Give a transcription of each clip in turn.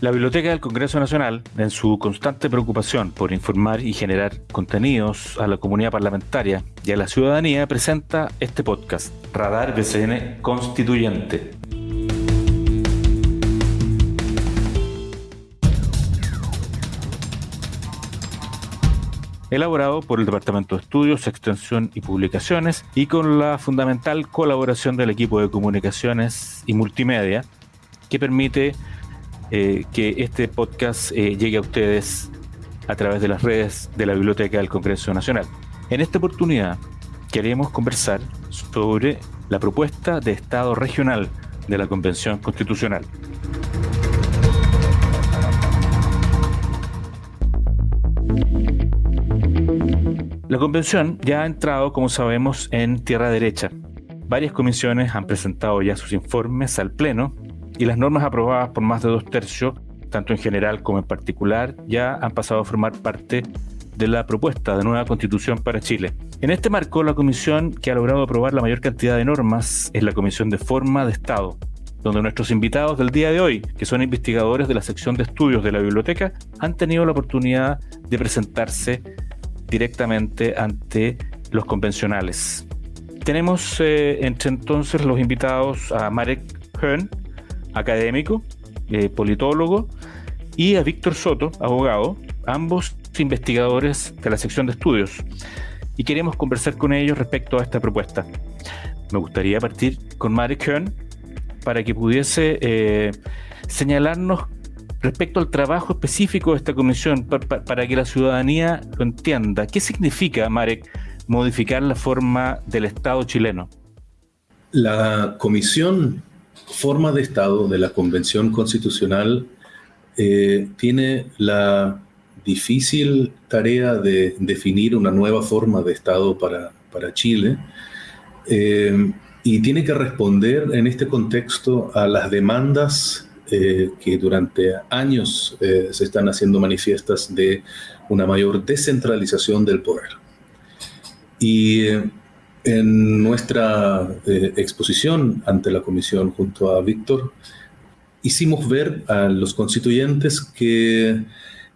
La Biblioteca del Congreso Nacional, en su constante preocupación por informar y generar contenidos a la comunidad parlamentaria y a la ciudadanía, presenta este podcast, Radar BCN Constituyente. elaborado por el Departamento de Estudios, Extensión y Publicaciones y con la fundamental colaboración del equipo de comunicaciones y multimedia que permite eh, que este podcast eh, llegue a ustedes a través de las redes de la Biblioteca del Congreso Nacional. En esta oportunidad queremos conversar sobre la propuesta de Estado regional de la Convención Constitucional. La convención ya ha entrado, como sabemos, en tierra derecha. Varias comisiones han presentado ya sus informes al Pleno y las normas aprobadas por más de dos tercios, tanto en general como en particular, ya han pasado a formar parte de la propuesta de nueva constitución para Chile. En este marco, la comisión que ha logrado aprobar la mayor cantidad de normas es la Comisión de Forma de Estado, donde nuestros invitados del día de hoy, que son investigadores de la sección de estudios de la biblioteca, han tenido la oportunidad de presentarse directamente ante los convencionales. Tenemos eh, entre entonces los invitados a Marek Hearn, académico, eh, politólogo, y a Víctor Soto, abogado, ambos investigadores de la sección de estudios. Y queremos conversar con ellos respecto a esta propuesta. Me gustaría partir con Marek Kern para que pudiese eh, señalarnos respecto al trabajo específico de esta comisión, para que la ciudadanía lo entienda. ¿Qué significa, Marek, modificar la forma del Estado chileno? La comisión forma de Estado de la Convención Constitucional eh, tiene la difícil tarea de definir una nueva forma de Estado para, para Chile eh, y tiene que responder en este contexto a las demandas eh, que durante años se están haciendo manifiestas de una mayor descentralización del poder. Y en nuestra eh, exposición ante la comisión junto a Víctor, hicimos ver a los constituyentes que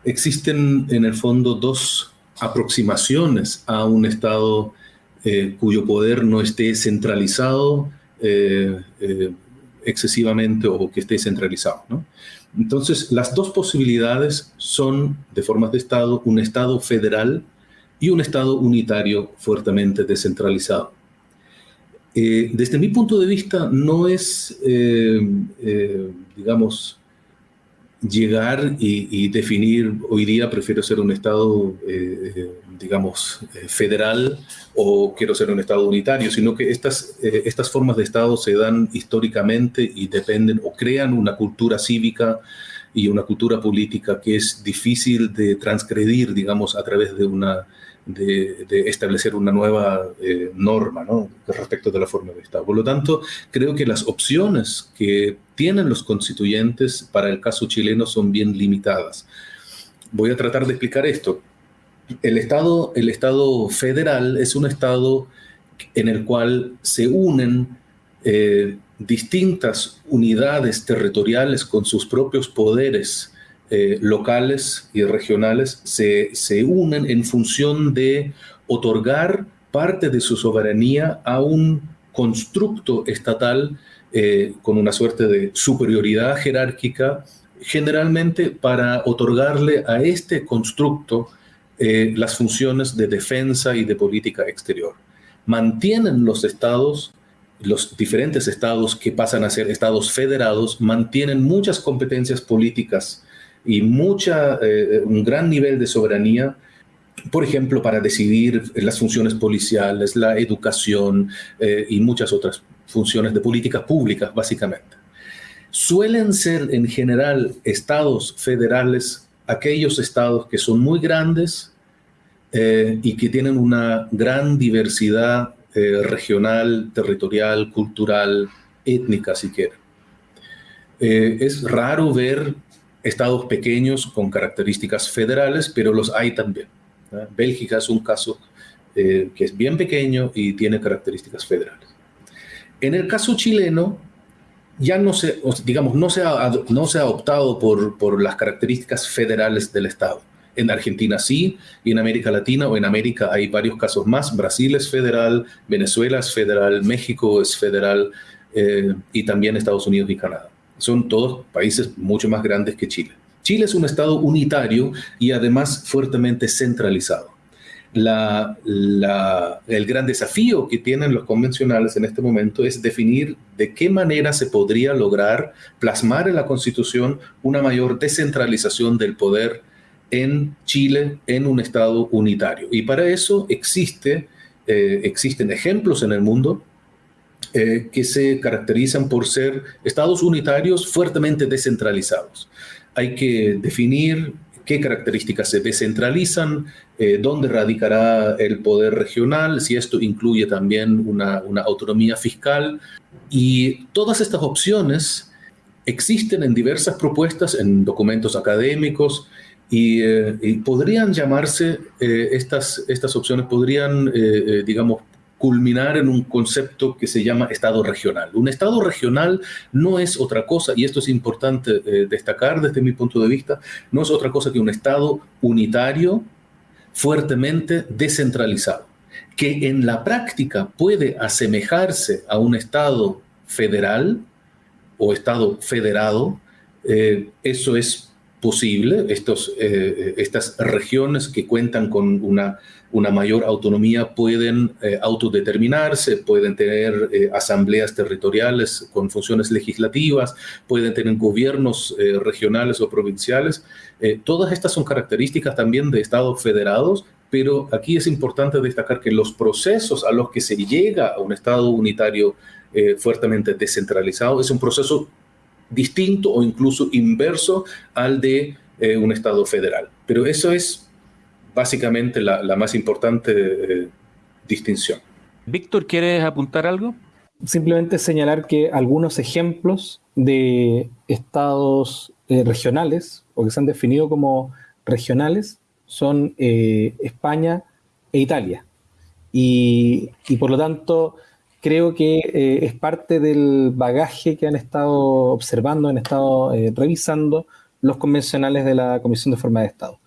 existen en el fondo dos aproximaciones a un Estado eh, cuyo poder no esté centralizado eh, excesivamente o que esté centralizado. Entonces, las dos posibilidades son, de formas de Estado, un Estado federal y un Estado unitario fuertemente descentralizado. Eh, desde mi punto de vista, no es, eh, eh, digamos, llegar y, definir, hoy día prefiero ser un Estado, digamos, federal o quiero ser un Estado unitario, sino que estas, estas formas de Estado se dan históricamente y dependen o crean una cultura cívica y una cultura política que es difícil de transgredir, digamos, a través de una de, establecer una nueva eh, norma ¿no? respecto de la forma de Estado. Por lo tanto, creo que las opciones que tienen los constituyentes para el caso chileno son bien limitadas. Voy a tratar de explicar esto. El Estado, el estado federal es un Estado en el cual se unen eh, distintas unidades territoriales con sus propios poderes eh, locales y regionales se, se unen en función de otorgar parte de su soberanía a un constructo estatal eh, con una suerte de superioridad jerárquica, generalmente para otorgarle a este constructo eh, las funciones de defensa y de política exterior. Mantienen los estados, los diferentes estados que pasan a ser estados federados, mantienen muchas competencias políticas y mucha, eh, un gran nivel de soberanía, por ejemplo, para decidir las funciones policiales, la educación eh, y muchas otras funciones de políticas públicas, básicamente. Suelen ser en general estados federales aquellos estados que son muy grandes eh, y que tienen una gran diversidad regional, territorial, cultural, étnica, si quieren. es raro ver estados pequeños con características federales, pero los hay también. Bélgica es un caso eh, que es bien pequeño y tiene características federales. En el caso chileno, ya no se, digamos, no se ha, no se ha optado por, por las características federales del Estado. En Argentina sí, y en América Latina o en América hay varios casos más. Brasil es federal, Venezuela es federal, México es federal eh, y también Estados Unidos y Canadá. Son todos países mucho más grandes que Chile. Chile es un Estado unitario y además fuertemente centralizado. El gran desafío que tienen los convencionales en este momento es definir de qué manera se podría lograr plasmar en la Constitución una mayor descentralización del poder en Chile en un Estado unitario. Y para eso eh, existen ejemplos en el mundo eh, que se caracterizan por ser estados unitarios fuertemente descentralizados. Hay que definir qué características se descentralizan, eh, dónde radicará el poder regional, si esto incluye también una, autonomía fiscal. Y todas estas opciones existen en diversas propuestas, en documentos académicos, y, eh, podrían llamarse, estas, estas opciones podrían, digamos, culminar en un concepto que se llama Estado regional. Un Estado regional no es otra cosa, y esto es importante eh, destacar desde mi punto de vista, no es otra cosa que un Estado unitario, fuertemente descentralizado, que en la práctica puede asemejarse a un Estado federal o Estado federado. Eh, eso es posible, Estos, eh, estas regiones que cuentan con una una mayor autonomía pueden eh, autodeterminarse, pueden tener eh, asambleas territoriales con funciones legislativas, pueden tener gobiernos eh, regionales o provinciales. todas estas son características también de estados federados, pero aquí es importante destacar que los procesos a los que se llega a un estado unitario fuertemente descentralizado es un proceso distinto o incluso inverso al de un estado federal. Pero eso es básicamente la, más importante eh, distinción. Víctor, ¿quieres apuntar algo? Simplemente señalar que algunos ejemplos de estados eh, regionales o que se han definido como regionales son eh, España e Italia. Y, por lo tanto, creo que es parte del bagaje que han estado observando, han estado revisando los convencionales de la Comisión de Forma de Estado.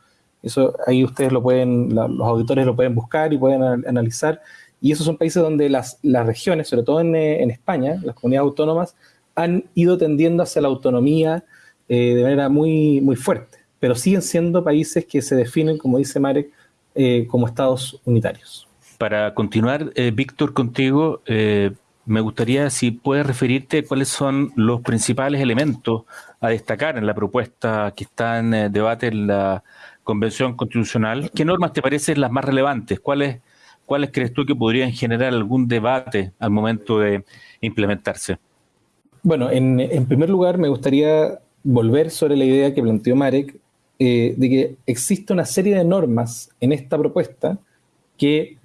Eso ahí ustedes lo pueden, los auditores lo pueden buscar y pueden analizar. Y esos son países donde las, las regiones, sobre todo en, eh, en, España, las comunidades autónomas, han ido tendiendo hacia la autonomía eh, de manera muy, muy fuerte, pero siguen siendo países que se definen, como dice Marek, eh, como estados unitarios. Para continuar, Víctor, contigo, me gustaría si puedes referirte cuáles son los principales elementos a destacar en la propuesta que está en debate en la Convención Constitucional, ¿qué normas te parecen las más relevantes? ¿Cuáles, ¿Cuáles crees tú que podrían generar algún debate al momento de implementarse? Bueno, en, primer lugar me gustaría volver sobre la idea que planteó Marek eh, de que existe una serie de normas en esta propuesta que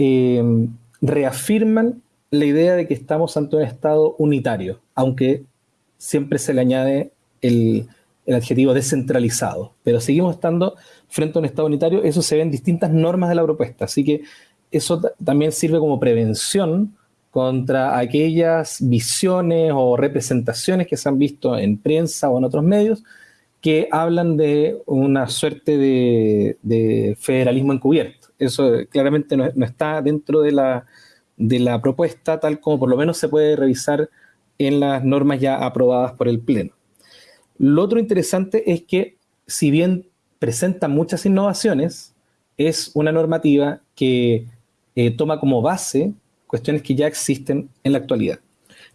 eh, reafirman la idea de que estamos ante un Estado unitario, aunque siempre se le añade el, el adjetivo descentralizado, pero seguimos estando frente a un Estado unitario, eso se ve en distintas normas de la propuesta, así que eso también sirve como prevención contra aquellas visiones o representaciones que se han visto en prensa o en otros medios que hablan de una suerte de, federalismo encubierto. Eso claramente no, está dentro de la, de la propuesta, tal como por lo menos se puede revisar en las normas ya aprobadas por el Pleno. Lo otro interesante es que, si bien presenta muchas innovaciones, es una normativa que eh, toma como base cuestiones que ya existen en la actualidad.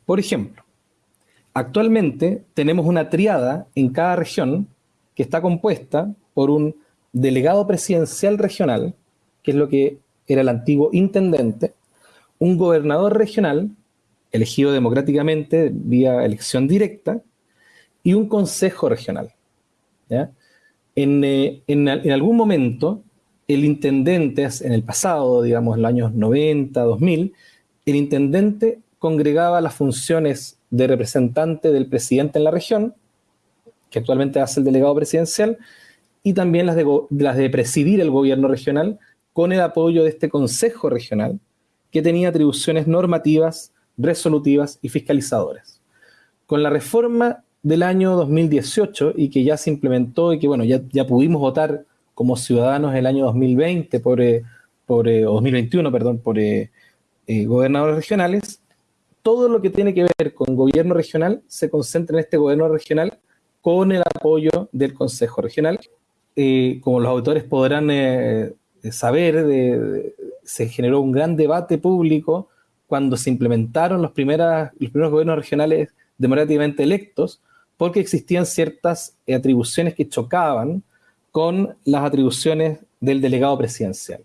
Por ejemplo, actualmente tenemos una triada en cada región que está compuesta por un delegado presidencial regional, que es lo que era el antiguo intendente, un gobernador regional, elegido democráticamente vía elección directa, y un consejo regional. Eh, en, algún momento, el intendente, en el pasado, digamos, en los años 90, 2000, el intendente congregaba las funciones de representante del presidente en la región, que actualmente hace el delegado presidencial, y también las de, las de presidir el gobierno regional con el apoyo de este consejo regional, que tenía atribuciones normativas, resolutivas y fiscalizadoras. con la reforma del año 2018 y que ya se implementó y que, bueno, ya, ya pudimos votar como ciudadanos el año 2020 por, eh, por eh, o 2021, perdón, por eh, gobernadores regionales, todo lo que tiene que ver con gobierno regional se concentra en este gobierno regional con el apoyo del Consejo Regional. como los autores podrán saber, se generó un gran debate público cuando se implementaron los, primeras, los primeros gobiernos regionales democráticamente electos, porque existían ciertas atribuciones que chocaban con las atribuciones del delegado presidencial.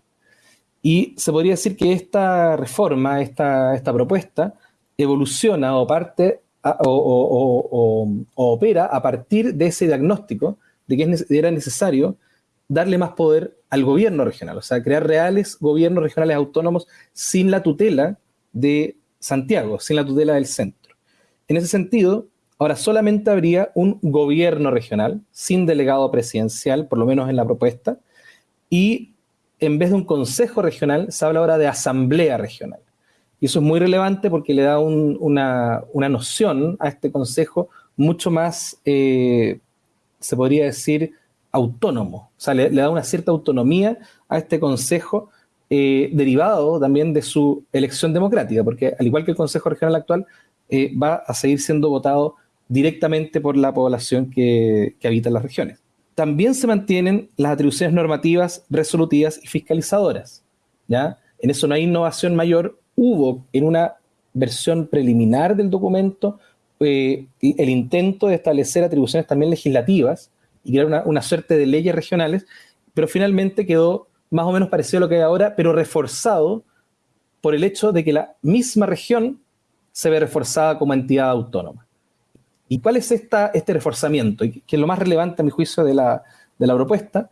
Y se podría decir que esta reforma, esta, esta propuesta, evoluciona o parte o, opera a partir de ese diagnóstico de que era necesario darle más poder al gobierno regional, o sea, crear reales gobiernos regionales autónomos sin la tutela de Santiago, sin la tutela del centro. En ese sentido, ahora solamente habría un gobierno regional sin delegado presidencial, por lo menos en la propuesta, y en vez de un consejo regional, se habla ahora de asamblea regional. Y eso es muy relevante porque le da una, noción a este consejo mucho más, eh, se podría decir, autónomo. O sea, le, da una cierta autonomía a este consejo eh, derivado también de su elección democrática, porque al igual que el Consejo Regional actual, eh, va a seguir siendo votado directamente por la población que, habita en las regiones. También se mantienen las atribuciones normativas, resolutivas y fiscalizadoras. ¿ya? En eso no hay innovación mayor. Hubo en una versión preliminar del documento eh, el intento de establecer atribuciones también legislativas y crear una, una suerte de leyes regionales, pero finalmente quedó más o menos parecido a lo que hay ahora, pero reforzado por el hecho de que la misma región se ve reforzada como entidad autónoma. ¿Y cuál es esta, este reforzamiento? Que es lo más relevante a mi juicio de la, de la propuesta,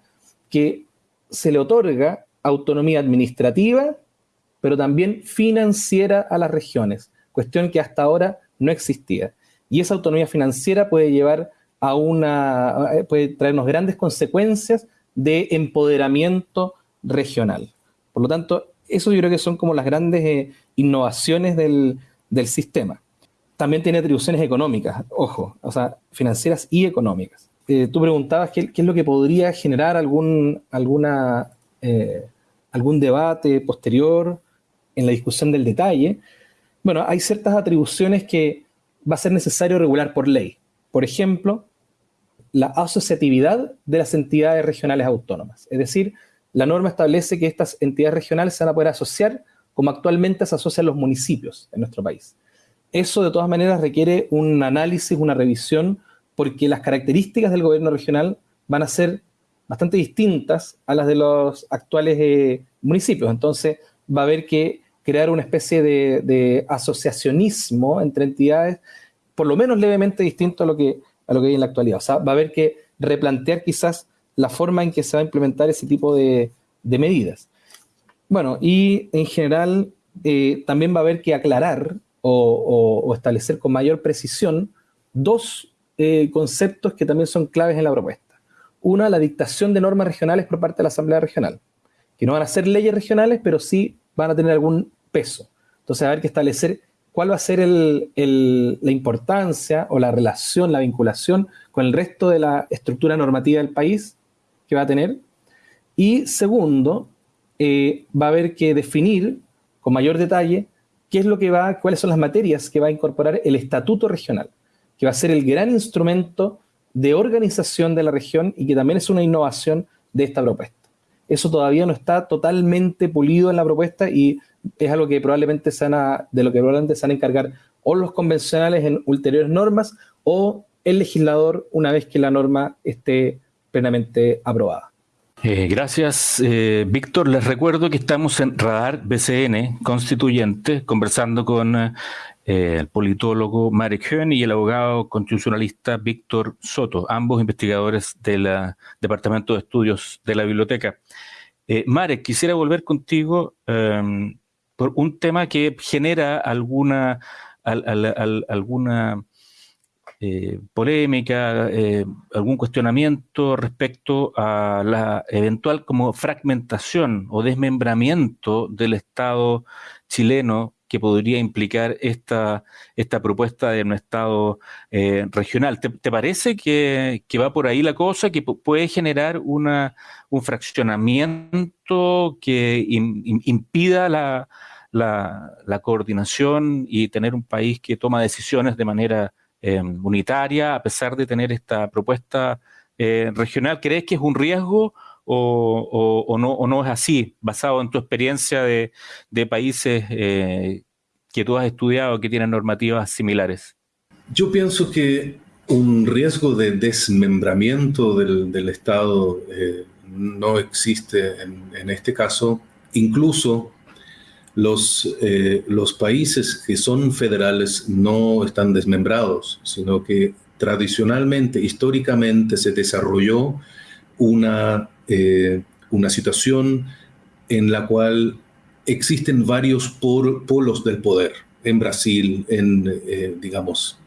que se le otorga autonomía administrativa, pero también financiera a las regiones, cuestión que hasta ahora no existía. Y esa autonomía financiera puede llevar a una, puede traernos grandes consecuencias de empoderamiento regional. Por lo tanto, eso yo creo que son como las grandes eh, innovaciones del, sistema. También tiene atribuciones económicas, ojo, o sea, financieras y económicas. Eh, tú preguntabas qué, es lo que podría generar algún, alguna, eh, algún debate posterior en la discusión del detalle. Bueno, hay ciertas atribuciones que va a ser necesario regular por ley. Por ejemplo, la asociatividad de las entidades regionales autónomas. Es decir, la norma establece que estas entidades regionales se van a poder asociar como actualmente se asocian los municipios en nuestro país. Eso de todas maneras requiere un análisis, una revisión, porque las características del gobierno regional van a ser bastante distintas a las de los actuales eh, municipios. Entonces va a haber que crear una especie de, asociacionismo entre entidades, por lo menos levemente distinto a lo, que, a lo que hay en la actualidad. O sea, va a haber que replantear quizás la forma en que se va a implementar ese tipo de, medidas. Bueno, y en general eh, también va a haber que aclarar o, establecer con mayor precisión dos eh, conceptos que también son claves en la propuesta. Una, la dictación de normas regionales por parte de la Asamblea Regional, que no van a ser leyes regionales, pero sí van a tener algún peso. Entonces, haber que establecer cuál va a ser la importancia o la relación, la vinculación con el resto de la estructura normativa del país que va a tener. Y segundo, eh, va a haber que definir con mayor detalle qué es lo que va, cuáles son las materias que va a incorporar el estatuto regional, que va a ser el gran instrumento de organización de la región y que también es una innovación de esta propuesta. Eso todavía no está totalmente pulido en la propuesta y es algo que probablemente se van de lo que probablemente se van a encargar o los convencionales en ulteriores normas o el legislador una vez que la norma esté plenamente aprobada. Eh, gracias, eh, Víctor. Les recuerdo que estamos en Radar BCN Constituyente, conversando con eh, el politólogo Marek Höhn y el abogado constitucionalista Víctor Soto, ambos investigadores del Departamento de Estudios de la Biblioteca. Marek, quisiera volver contigo em, por un tema que genera alguna, alguna eh, polémica, eh, algún cuestionamiento respecto a la eventual como fragmentación o desmembramiento del Estado chileno que podría implicar esta, esta propuesta de un Estado eh, regional. ¿Te, parece que, va por ahí la cosa, que puede generar una, un fraccionamiento que impida la, la, coordinación y tener un país que toma decisiones de manera eh, unitaria, a pesar de tener esta propuesta eh, regional? ¿Crees que es un riesgo o, no, o no es así, basado en tu experiencia de, países eh, que tú has estudiado que tienen normativas similares? Yo pienso que un riesgo de desmembramiento del, Estado eh, no existe en, este caso. Incluso los, los países que son federales no están desmembrados, sino que tradicionalmente, históricamente, se desarrolló una, eh, una situación en la cual existen varios polos del poder. En Brasil, en, eh, digamos,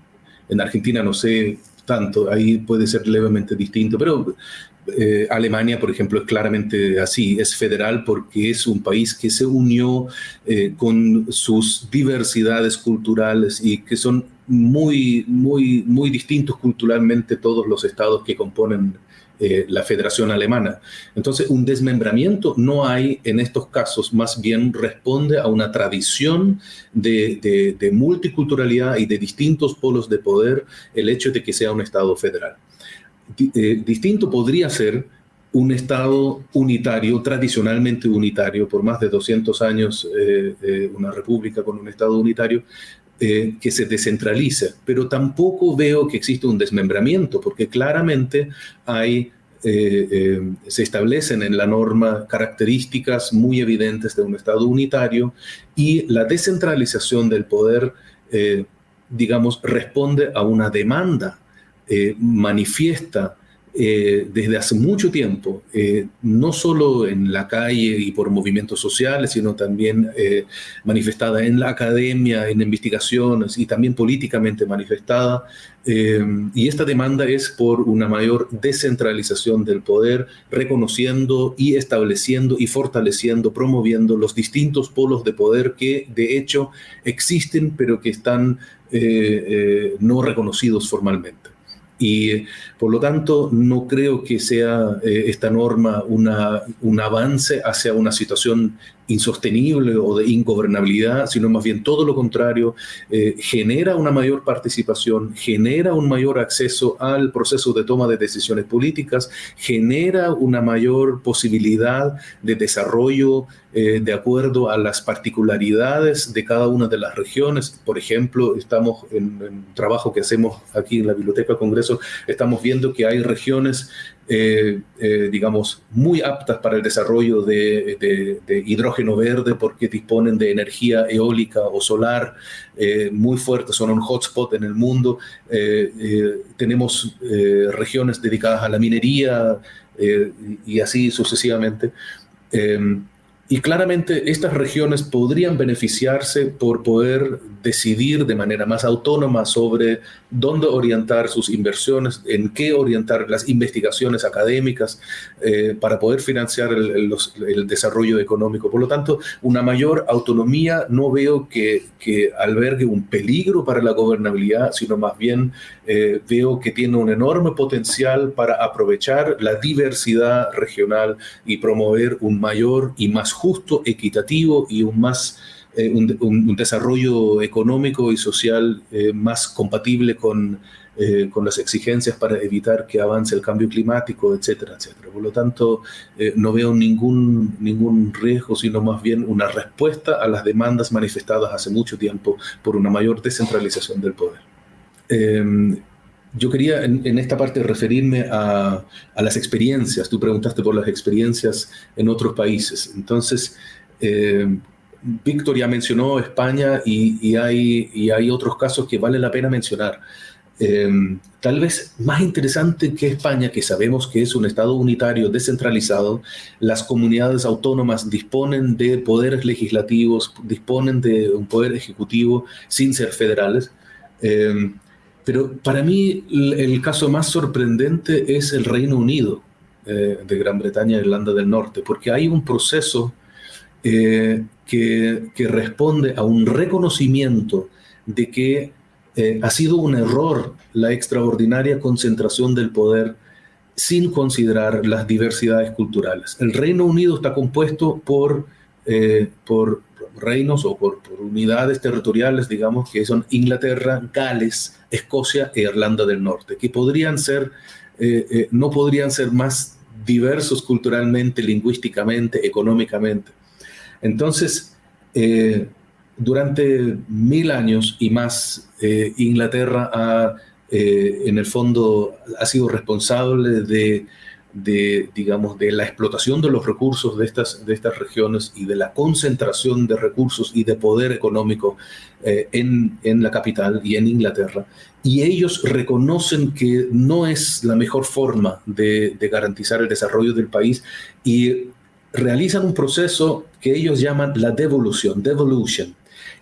en Argentina no sé tanto, ahí puede ser levemente distinto, pero eh, Alemania, por ejemplo, es claramente así, es federal porque es un país que se unió con sus diversidades culturales y que son muy, muy, muy distintos culturalmente todos los estados que componen eh, la Federación Alemana. Entonces, un desmembramiento no hay en estos casos, más bien responde a una tradición de, multiculturalidad y de distintos polos de poder el hecho de que sea un Estado federal. Eh, distinto podría ser un Estado unitario, tradicionalmente unitario, por más de 200 años, eh, una república con un Estado unitario, eh, que se descentraliza, pero tampoco veo que existe un desmembramiento, porque claramente hay, eh, eh, se establecen en la norma características muy evidentes de un Estado unitario y la descentralización del poder, digamos, responde a una demanda manifiesta eh, desde hace mucho tiempo, eh, no solo en la calle y por movimientos sociales, sino también eh, manifestada en la academia, en investigaciones y también políticamente manifestada. y esta demanda es por una mayor descentralización del poder, reconociendo y estableciendo y fortaleciendo, promoviendo los distintos polos de poder que de hecho existen, pero que están no reconocidos formalmente. Y por lo tanto, no creo que sea eh, esta norma una, un avance hacia una situación insostenible o de ingobernabilidad, sino más bien todo lo contrario, eh, genera una mayor participación, genera un mayor acceso al proceso de toma de decisiones políticas, genera una mayor posibilidad de desarrollo eh, de acuerdo a las particularidades de cada una de las regiones. Por ejemplo, estamos en, en trabajo que hacemos aquí en la Biblioteca Congreso, estamos viendo que hay regiones eh, eh, digamos, muy aptas para el desarrollo de, hidrógeno verde porque disponen de energía eólica o solar eh, muy fuerte, son un hotspot en el mundo. tenemos regiones dedicadas a la minería y así sucesivamente. Y claramente estas regiones podrían beneficiarse por poder decidir de manera más autónoma sobre dónde orientar sus inversiones, en qué orientar las investigaciones académicas eh, para poder financiar el, desarrollo económico. Por lo tanto, una mayor autonomía no veo que, albergue un peligro para la gobernabilidad, sino más bien eh, veo que tiene un enorme potencial para aprovechar la diversidad regional y promover un mayor y más justo, equitativo y un más eh, un, desarrollo económico y social eh, más compatible con, con, las exigencias para evitar que avance el cambio climático, etcétera, etcétera. Por lo tanto, no veo ningún, ningún riesgo, sino más bien una respuesta a las demandas manifestadas hace mucho tiempo por una mayor descentralización del poder. Yo quería en, esta parte referirme a, las experiencias. Tú preguntaste por las experiencias en otros países. Entonces, em, Víctor ya mencionó España y, hay, y, hay, otros casos que vale la pena mencionar. Em, tal vez más interesante que España, que sabemos que es un Estado unitario descentralizado, las comunidades autónomas disponen de poderes legislativos, disponen de un poder ejecutivo sin ser federales. Pero para mí el caso más sorprendente es el Reino Unido eh, de Gran Bretaña e Irlanda del Norte, porque hay un proceso que, que, responde a un reconocimiento de que ha sido un error la extraordinaria concentración del poder sin considerar las diversidades culturales. El Reino Unido está compuesto por, por reinos o por, unidades territoriales, digamos, que son Inglaterra, Gales, Escocia e Irlanda del Norte, que podrían ser, eh, eh, no podrían ser más diversos culturalmente, lingüísticamente, económicamente. Entonces, eh, durante mil años y más, Inglaterra ha, en el fondo, ha sido responsable de de, digamos, de la explotación de los recursos de estas, de estas regiones y de la concentración de recursos y de poder económico eh, en, en, la capital y en Inglaterra. Y ellos reconocen que no es la mejor forma de, de garantizar el desarrollo del país y realizan un proceso que ellos llaman la devolución, devolution,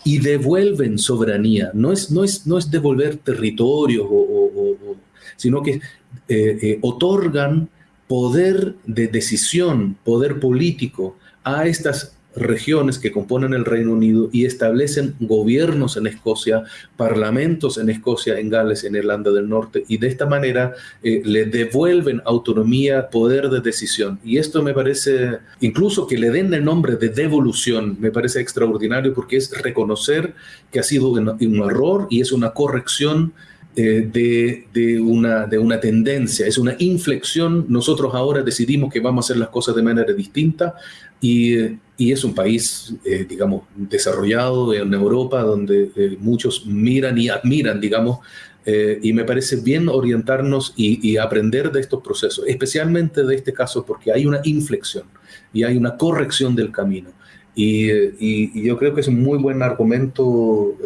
y devuelven soberanía. No es, no es, no es devolver territorios, o, sino que eh, eh, otorgan poder de decisión, poder político a estas regiones que componen el Reino Unido y establecen gobiernos en Escocia, parlamentos en Escocia, en Gales, en Irlanda del Norte, y de esta manera eh, le devuelven autonomía, poder de decisión. Y esto me parece, incluso que le den el nombre de devolución, me parece extraordinario porque es reconocer que ha sido un, un error y es una corrección eh, de, una, de una tendencia, es una inflexión. Nosotros ahora decidimos que vamos a hacer las cosas de manera distinta y, y es un país, eh, digamos, desarrollado en Europa donde eh, muchos miran y admiran, digamos, y me parece bien orientarnos y, aprender de estos procesos, especialmente de este caso porque hay una inflexión y hay una corrección del camino. Y, y yo creo que es un muy buen argumento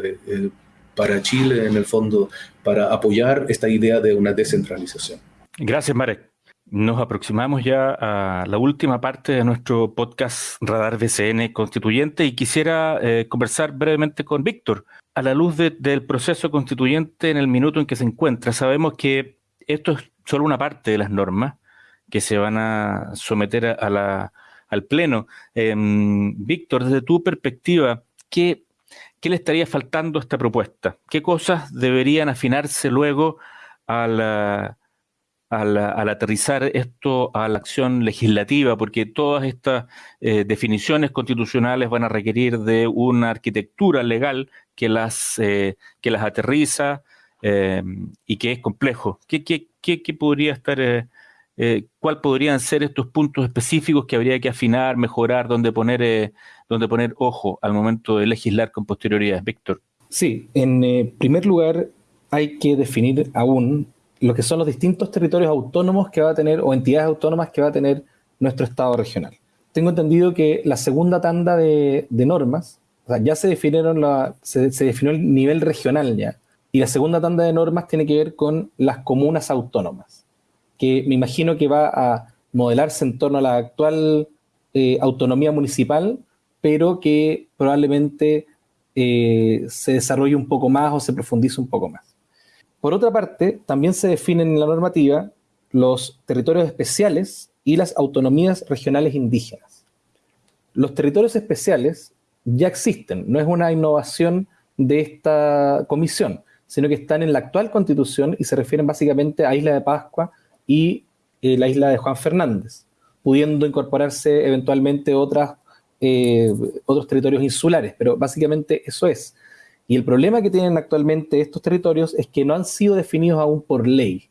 para Chile, en el fondo, para apoyar esta idea de una descentralización. Gracias, Marek. Nos aproximamos ya a la última parte de nuestro podcast Radar BCN Constituyente y quisiera eh, conversar brevemente con Víctor. A la luz del proceso constituyente en el minuto en que se encuentra, sabemos que esto es solo una parte de las normas que se van a someter a, la, al Pleno. Em, Víctor, desde tu perspectiva, ¿qué ¿qué le estaría faltando a esta propuesta? ¿Qué cosas deberían afinarse luego al, al, aterrizar esto a la acción legislativa? Porque todas estas eh, definiciones constitucionales van a requerir de una arquitectura legal que las, eh, que las aterriza eh, y que es complejo. ¿Qué, qué, qué, podría estar... ¿Cuál podrían ser estos puntos específicos que habría que afinar, mejorar, donde poner donde poner ojo al momento de legislar con posterioridad. Víctor. Sí, en eh, primer lugar hay que definir aún lo que son los distintos territorios autónomos que va a tener o entidades autónomas que va a tener nuestro Estado regional. Tengo entendido que la segunda tanda de, normas, o sea, ya se definieron la, se definió el nivel regional ya, y la segunda tanda de normas tiene que ver con las comunas autónomas, que me imagino que va a modelarse en torno a la actual eh, autonomía municipal, pero que probablemente eh, se desarrolle un poco más o se profundice un poco más. Por otra parte, también se definen en la normativa los territorios especiales y las autonomías regionales indígenas. Los territorios especiales ya existen, no es una innovación de esta comisión, sino que están en la actual constitución y se refieren básicamente a Isla de Pascua y eh, la isla de Juan Fernández, pudiendo incorporarse eventualmente otras eh, otros territorios insulares, pero básicamente eso es. Y el problema que tienen actualmente estos territorios es que no han sido definidos aún por ley.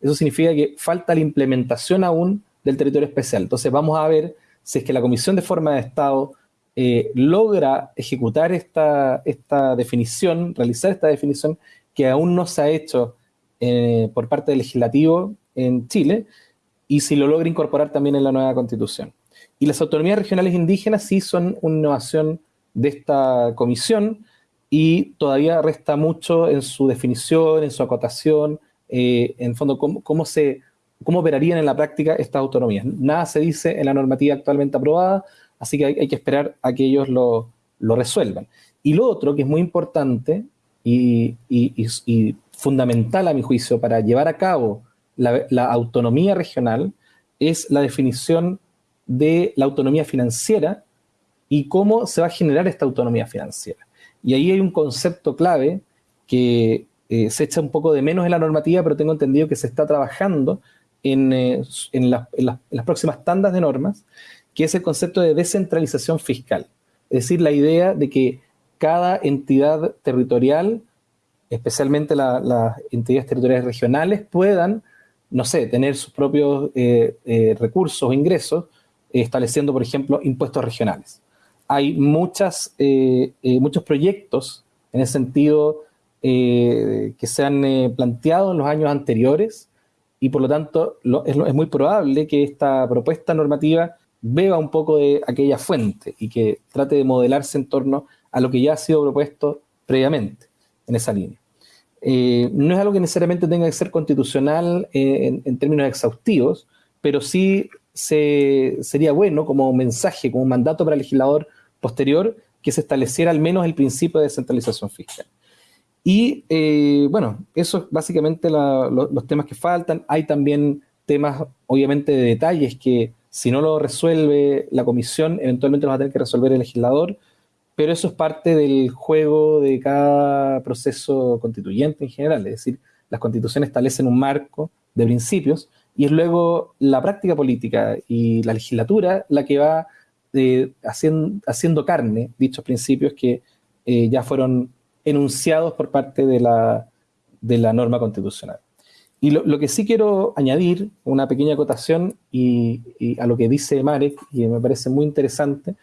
Eso significa que falta la implementación aún del territorio especial. Entonces vamos a ver si es que la Comisión de Forma de Estado eh, logra ejecutar esta, esta definición, realizar esta definición que aún no se ha hecho por parte del legislativo en Chile y si lo logra incorporar también en la nueva constitución. Y las autonomías regionales indígenas sí son una innovación de esta comisión y todavía resta mucho en su definición, en su acotación, eh, en fondo cómo, se, cómo operarían en la práctica estas autonomías. Nada se dice en la normativa actualmente aprobada, así que hay, que esperar a que ellos lo, resuelvan. Y lo otro que es muy importante y, fundamental a mi juicio para llevar a cabo la, autonomía regional es la definición de la autonomía financiera y cómo se va a generar esta autonomía financiera. Y ahí hay un concepto clave que eh, se echa un poco de menos en la normativa, pero tengo entendido que se está trabajando en, eh, las próximas tandas de normas, que es el concepto de descentralización fiscal. Es decir, la idea de que cada entidad territorial, especialmente las entidades territoriales regionales, puedan, no sé, tener sus propios eh, recursos o ingresos, estableciendo, por ejemplo, impuestos regionales hay muchas, eh, eh, muchos proyectos en ese sentido eh, que se han planteado en los años anteriores y por lo tanto es, muy probable que esta propuesta normativa beba un poco de aquella fuente y que trate de modelarse en torno a lo que ya ha sido propuesto previamente en esa línea. No es algo que necesariamente tenga que ser constitucional en, en, términos exhaustivos, pero sí se, sería bueno como mensaje, como mandato para el legislador posterior que se estableciera al menos el principio de descentralización fiscal. Y eh, bueno, eso es básicamente los temas que faltan. Hay también temas, obviamente, de detalles que si no lo resuelve la comisión, eventualmente lo va a tener que resolver el legislador, pero eso es parte del juego de cada proceso constituyente en general. Es decir, las constituciones establecen un marco de principios y es luego la práctica política y la legislatura la que va haciendo, haciendo, carne dichos principios que eh, ya fueron enunciados por parte de la, de la norma constitucional. Y lo, que sí quiero añadir, una pequeña acotación y, a lo que dice Marek, y me parece muy interesante,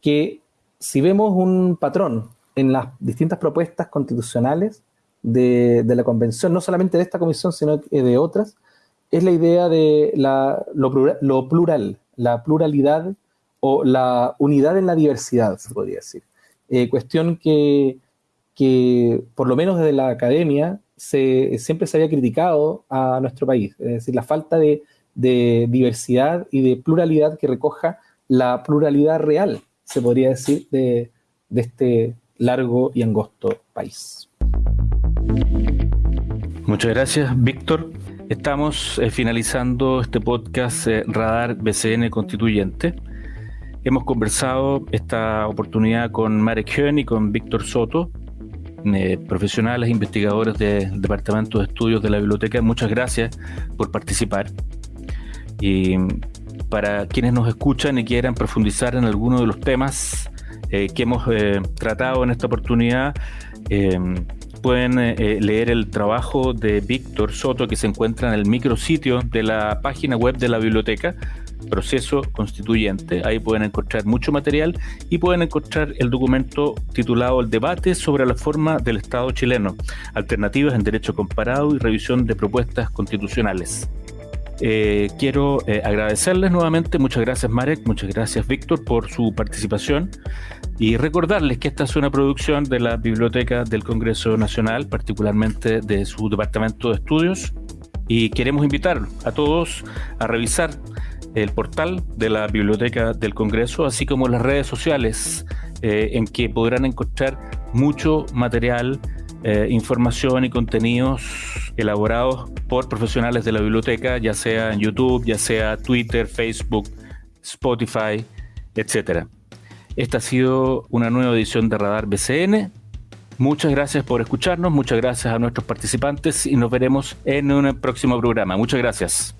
que si vemos un patrón en las distintas propuestas constitucionales de, la convención, no solamente de esta comisión, sino de otras, es la idea de lo, plural, la pluralidad o la unidad en la diversidad, se podría decir. Eh, cuestión que, que, por lo menos desde la academia, siempre se había criticado a nuestro país. Es decir, la falta de, diversidad y de pluralidad que recoja la pluralidad real, se podría decir, de, este largo y angosto país. Muchas gracias, Víctor. Estamos eh, finalizando este podcast eh, Radar BCN Constituyente. Hemos conversado esta oportunidad con Marek Höhn y con Víctor Soto, eh, profesionales investigadores del Departamento de Estudios de la Biblioteca. Muchas gracias por participar. Y para quienes nos escuchan y quieran profundizar en alguno de los temas eh, que hemos eh, tratado en esta oportunidad, pueden leer el trabajo de Víctor Soto que se encuentra en el micrositio de la página web de la biblioteca proceso constituyente. Ahí pueden encontrar mucho material y pueden encontrar el documento titulado El debate sobre la forma del Estado chileno, alternativas en derecho comparado y revisión de propuestas constitucionales. Eh, quiero eh, agradecerles nuevamente, muchas gracias Marek, muchas gracias Víctor por su participación. Y recordarles que esta es una producción de la Biblioteca del Congreso Nacional, particularmente de su Departamento de Estudios, y queremos invitar a todos a revisar el portal de la Biblioteca del Congreso, así como las redes sociales eh, en que podrán encontrar mucho material, eh, información y contenidos elaborados por profesionales de la biblioteca, ya sea en YouTube, ya sea Twitter, Facebook, Spotify, etc. Esta ha sido una nueva edición de Radar BCN. Muchas gracias por escucharnos, muchas gracias a nuestros participantes y nos veremos en un próximo programa. Muchas gracias.